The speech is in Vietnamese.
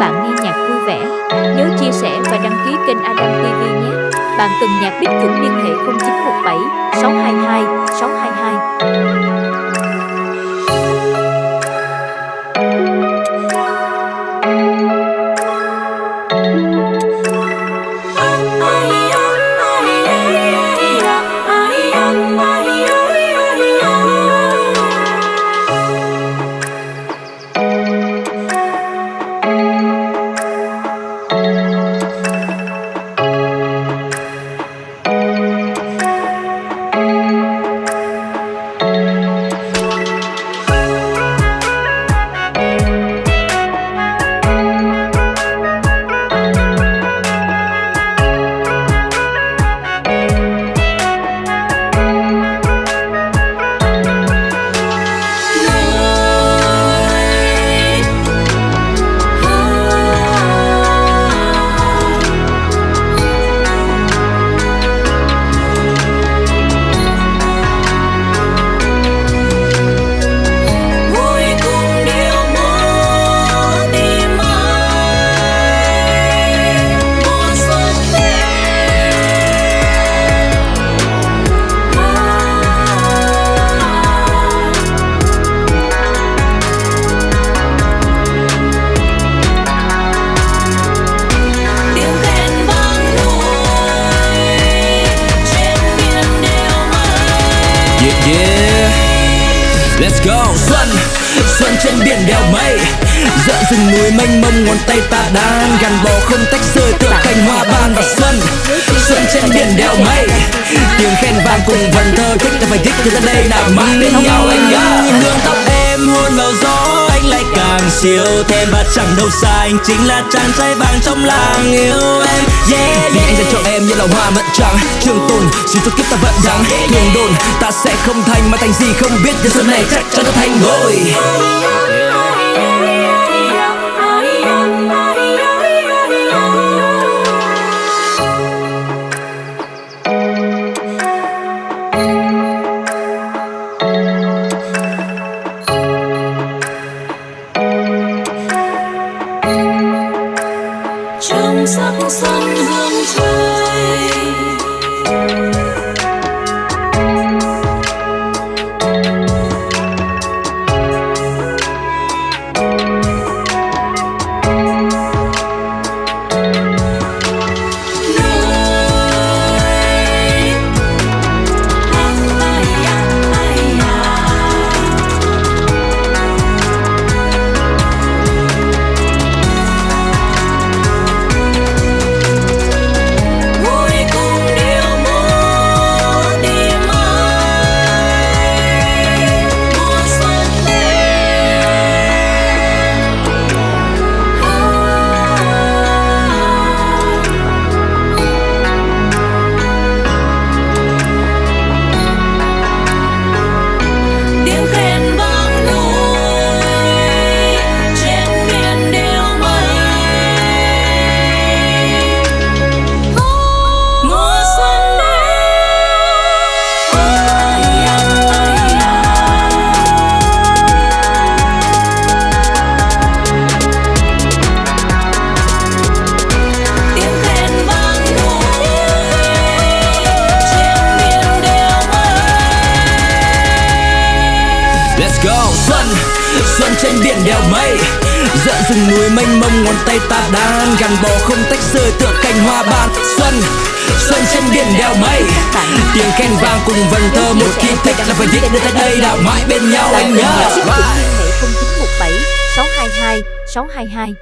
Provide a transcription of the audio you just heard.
bạn nghe nhạc vui vẻ. Nhớ chia sẻ và đăng ký kênh Adam TV nhé. Bạn cần nhạc biết chuẩn liên hệ 0917 622 622. Let's go. Xuân Xuân trên biển đèo mây. Dợn rừng núi mênh mông ngón tay ta đang Gắn bó không tách rời tựa cành hoa ban và xuân. Xuân trên biển đèo mây. Tiếng khen vang cùng vần thơ thích ta phải thích thì ra đây nào mãi. Bên nhau anh nhá Hương tóc em hôn vào gió càng siêu thêm và chẳng đâu xa. Anh chính là chàng trai vàng trong làng yêu em. Yeah, yeah. Vì anh dành cho em như là hoa mận trắng. Trường tồn suy cho kiếp ta vẫn đắng thường đồn ta sẽ không thành mà thành gì không biết. Nhưng xuân này chắc chắn nó thành ngôi sắc xuân hương trời Let's go. Xuân Xuân trên biển đèo mây. Giận rừng núi mênh mông, ngón tay ta đang Gắn bó không tách rời tựa cành hoa ban. Xuân Xuân trên biển đèo mây. Tiếng khen vang cùng vần thơ, Một khi thích là phải viết đưa tới đây Đào mãi bên nhau, anh nhớ. Liên 0917 622 622.